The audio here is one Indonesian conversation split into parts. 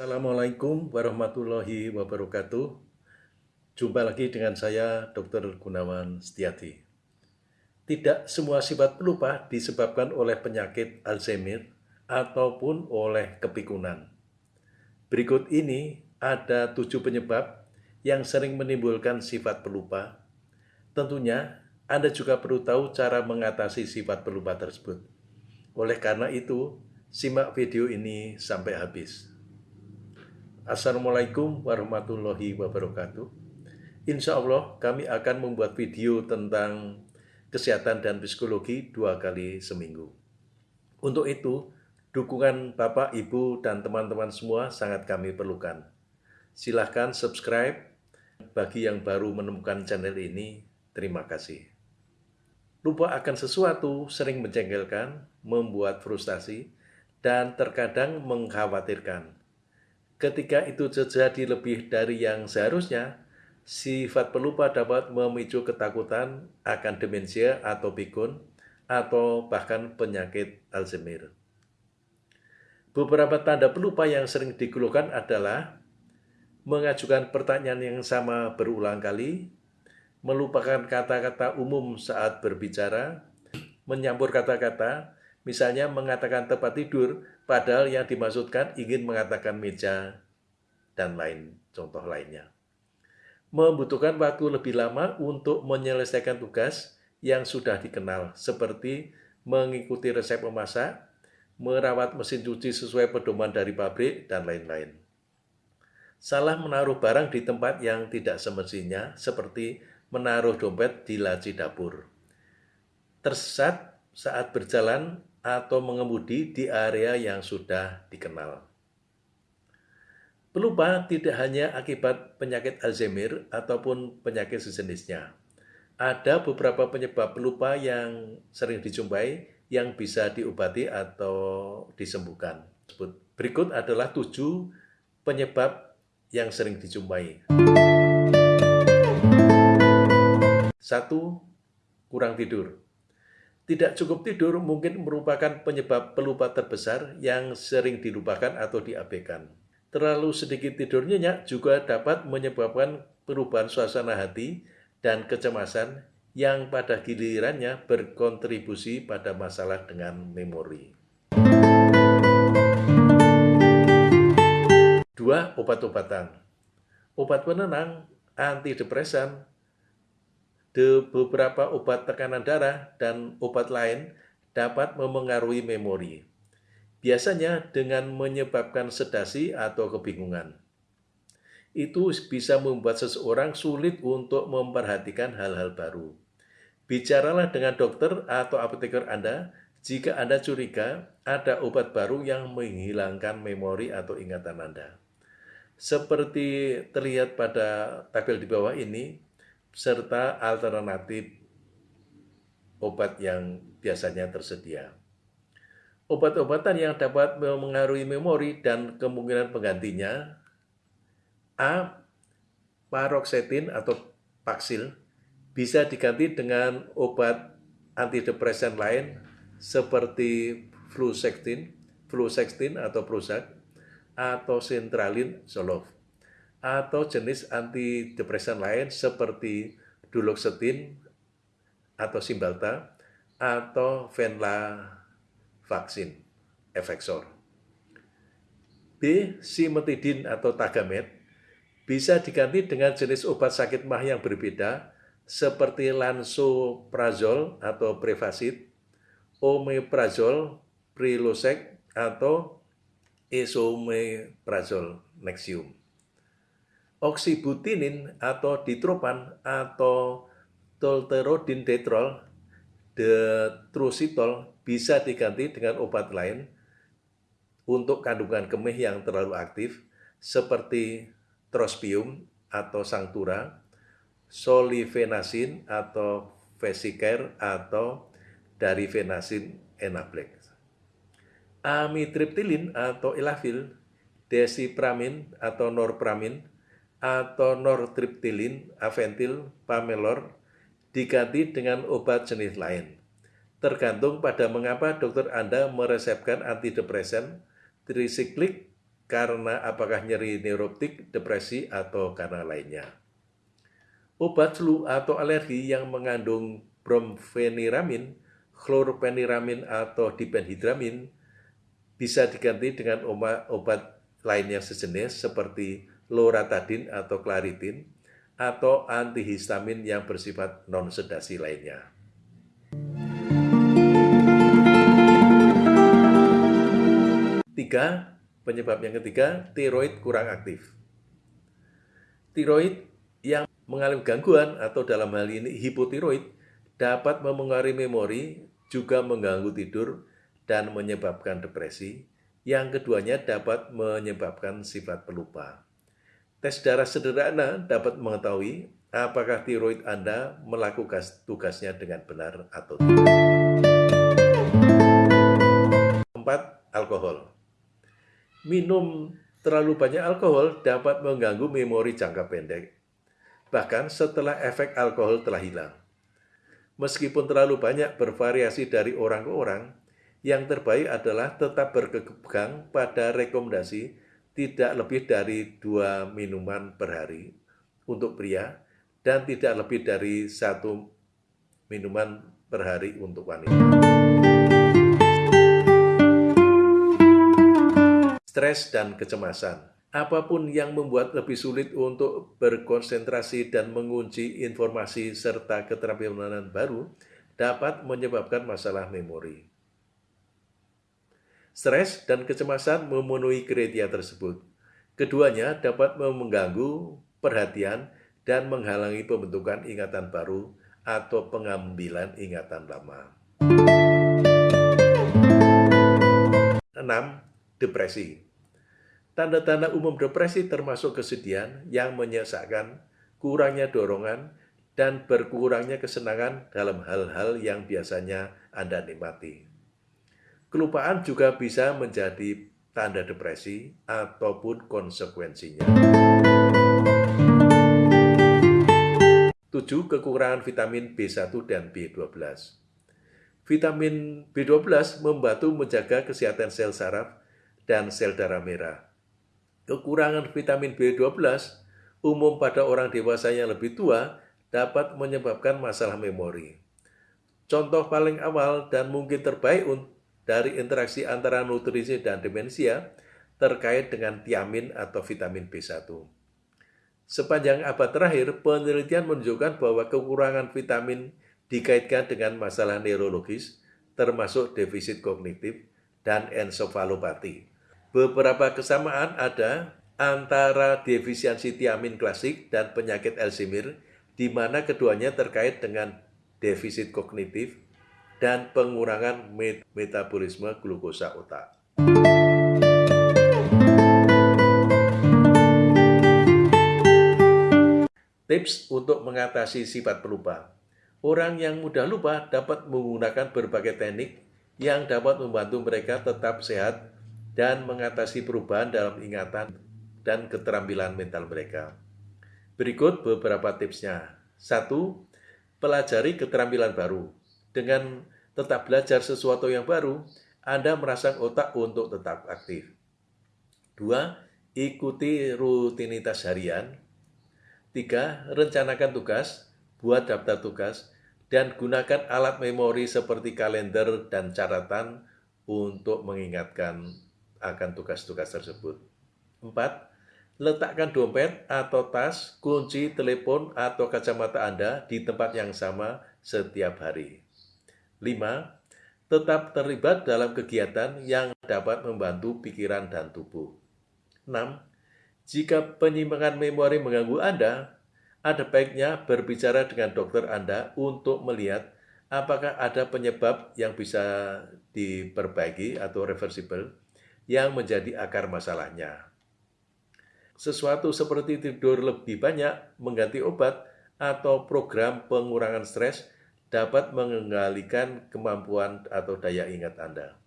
Assalamualaikum warahmatullahi wabarakatuh. Jumpa lagi dengan saya Dr. Gunawan Setiati. Tidak semua sifat pelupa disebabkan oleh penyakit Alzheimer ataupun oleh kepikunan. Berikut ini ada tujuh penyebab yang sering menimbulkan sifat pelupa. Tentunya Anda juga perlu tahu cara mengatasi sifat pelupa tersebut. Oleh karena itu, simak video ini sampai habis. Assalamualaikum warahmatullahi wabarakatuh. Insya Allah kami akan membuat video tentang kesehatan dan psikologi dua kali seminggu. Untuk itu, dukungan Bapak, Ibu, dan teman-teman semua sangat kami perlukan. Silahkan subscribe bagi yang baru menemukan channel ini. Terima kasih. Lupa akan sesuatu sering menjengkelkan, membuat frustasi, dan terkadang mengkhawatirkan Ketika itu terjadi lebih dari yang seharusnya, sifat pelupa dapat memicu ketakutan akan demensia atau pikun, atau bahkan penyakit Alzheimer. Beberapa tanda pelupa yang sering dikeluhkan adalah mengajukan pertanyaan yang sama berulang kali, melupakan kata-kata umum saat berbicara, menyampur kata-kata, misalnya mengatakan tempat tidur, padahal yang dimaksudkan ingin mengatakan meja dan lain contoh lainnya. Membutuhkan waktu lebih lama untuk menyelesaikan tugas yang sudah dikenal, seperti mengikuti resep memasak, merawat mesin cuci sesuai pedoman dari pabrik, dan lain-lain. Salah menaruh barang di tempat yang tidak semestinya, seperti menaruh dompet di laci dapur. Tersesat saat berjalan atau mengemudi di area yang sudah dikenal. Pelupa tidak hanya akibat penyakit Alzheimer ataupun penyakit sejenisnya. Ada beberapa penyebab pelupa yang sering dijumpai yang bisa diobati atau disembuhkan. Berikut adalah tujuh penyebab yang sering dijumpai. Satu, kurang tidur. Tidak cukup tidur mungkin merupakan penyebab pelupa terbesar yang sering dilupakan atau diabaikan. Terlalu sedikit tidur nyenyak juga dapat menyebabkan perubahan suasana hati dan kecemasan yang pada gilirannya berkontribusi pada masalah dengan memori. Dua, obat-obatan. Obat penenang, antidepresan, de beberapa obat tekanan darah dan obat lain dapat memengaruhi memori. Biasanya dengan menyebabkan sedasi atau kebingungan. Itu bisa membuat seseorang sulit untuk memperhatikan hal-hal baru. Bicaralah dengan dokter atau apoteker Anda jika Anda curiga ada obat baru yang menghilangkan memori atau ingatan Anda. Seperti terlihat pada tabel di bawah ini, serta alternatif obat yang biasanya tersedia. Obat-obatan yang dapat mengaruhi memori dan kemungkinan penggantinya A. Paroxetin atau Paxil bisa diganti dengan obat antidepresan lain seperti fluoxetine, fluoxetine atau Prozac atau Centralin Zoloft atau jenis antidepresan lain seperti duloxetine atau Cymbalta atau venlafaxine, Effexor. B. Simetidin atau Tagamet bisa diganti dengan jenis obat sakit mah yang berbeda seperti lansoprazol atau Prevacid, omeprazol, Prilosec atau esomeprazol, Nexium oksibutinin atau ditropan atau tolterodin detrol, detrusitol bisa diganti dengan obat lain untuk kandungan kemih yang terlalu aktif seperti trospium atau sangtura, solifenasin atau vesicare atau darifenasin enablex. Amitriptilin atau ilafil, desipramin atau norpramin, atau nortriptilin, aventil, pamelor diganti dengan obat jenis lain. Tergantung pada mengapa dokter Anda meresepkan antidepresan trisiklik karena apakah nyeri neuroptik, depresi, atau karena lainnya. Obat flu atau alergi yang mengandung bromfeniramin, chlorpeniramin, atau dipenhidramin bisa diganti dengan obat lainnya sejenis seperti loratadin atau claritin atau antihistamin yang bersifat non-sedasi lainnya. Tiga, penyebab yang ketiga, tiroid kurang aktif. Tiroid yang mengalami gangguan atau dalam hal ini hipotiroid dapat memengaruhi memori, juga mengganggu tidur, dan menyebabkan depresi. Yang keduanya dapat menyebabkan sifat pelupa. Tes darah sederhana dapat mengetahui apakah tiroid Anda melakukan tugasnya dengan benar atau tidak. Empat, alkohol. Minum terlalu banyak alkohol dapat mengganggu memori jangka pendek, bahkan setelah efek alkohol telah hilang. Meskipun terlalu banyak bervariasi dari orang ke orang, yang terbaik adalah tetap berkegang pada rekomendasi tidak lebih dari dua minuman per hari untuk pria dan tidak lebih dari satu minuman per hari untuk wanita. Stres dan kecemasan. Apa pun yang membuat lebih sulit untuk berkonsentrasi dan mengunci informasi serta keterampilan baru dapat menyebabkan masalah memori. Stres dan kecemasan memenuhi kriteria tersebut. Keduanya dapat mengganggu perhatian dan menghalangi pembentukan ingatan baru atau pengambilan ingatan lama. 6. Depresi Tanda-tanda umum depresi termasuk kesedihan yang menyesakkan, kurangnya dorongan, dan berkurangnya kesenangan dalam hal-hal yang biasanya Anda nikmati. Kelupaan juga bisa menjadi tanda depresi ataupun konsekuensinya. 7. Kekurangan vitamin B1 dan B12 Vitamin B12 membantu menjaga kesehatan sel saraf dan sel darah merah. Kekurangan vitamin B12 umum pada orang dewasa yang lebih tua dapat menyebabkan masalah memori. Contoh paling awal dan mungkin terbaik dari interaksi antara nutrisi dan demensia terkait dengan tiamin atau vitamin B1. Sepanjang abad terakhir, penelitian menunjukkan bahwa kekurangan vitamin dikaitkan dengan masalah neurologis, termasuk defisit kognitif dan ensofalopati. Beberapa kesamaan ada antara defisiensi tiamin klasik dan penyakit Alzheimer, di mana keduanya terkait dengan defisit kognitif dan pengurangan metabolisme glukosa otak. Tips untuk mengatasi sifat pelupa. Orang yang mudah lupa dapat menggunakan berbagai teknik yang dapat membantu mereka tetap sehat dan mengatasi perubahan dalam ingatan dan keterampilan mental mereka. Berikut beberapa tipsnya. Satu, pelajari keterampilan baru. Dengan tetap belajar sesuatu yang baru, Anda merangsang otak untuk tetap aktif. Dua, ikuti rutinitas harian. Tiga, rencanakan tugas, buat daftar tugas, dan gunakan alat memori seperti kalender dan catatan untuk mengingatkan akan tugas-tugas tersebut. Empat, letakkan dompet atau tas, kunci, telepon, atau kacamata Anda di tempat yang sama setiap hari. 5. Tetap terlibat dalam kegiatan yang dapat membantu pikiran dan tubuh. 6. Jika penyimpangan memori mengganggu Anda, ada baiknya berbicara dengan dokter Anda untuk melihat apakah ada penyebab yang bisa diperbaiki atau reversible yang menjadi akar masalahnya. Sesuatu seperti tidur lebih banyak, mengganti obat, atau program pengurangan stres dapat mengendalikan kemampuan atau daya ingat Anda.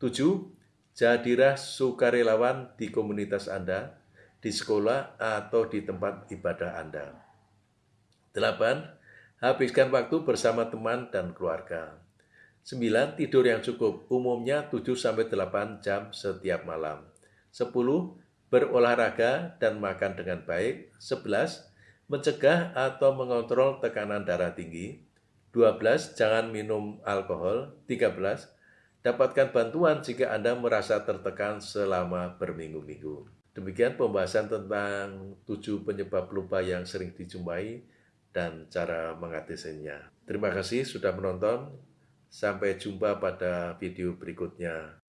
7. Jadilah sukarelawan di komunitas Anda, di sekolah, atau di tempat ibadah Anda. 8. Habiskan waktu bersama teman dan keluarga. 9. Tidur yang cukup, umumnya 7-8 jam setiap malam. 10. Berolahraga dan makan dengan baik. 11. Mencegah atau mengontrol tekanan darah tinggi. 12. Jangan minum alkohol. 13. Dapatkan bantuan jika Anda merasa tertekan selama berminggu-minggu. Demikian pembahasan tentang tujuh penyebab lupa yang sering dijumpai dan cara mengatasinya. Terima kasih sudah menonton. Sampai jumpa pada video berikutnya.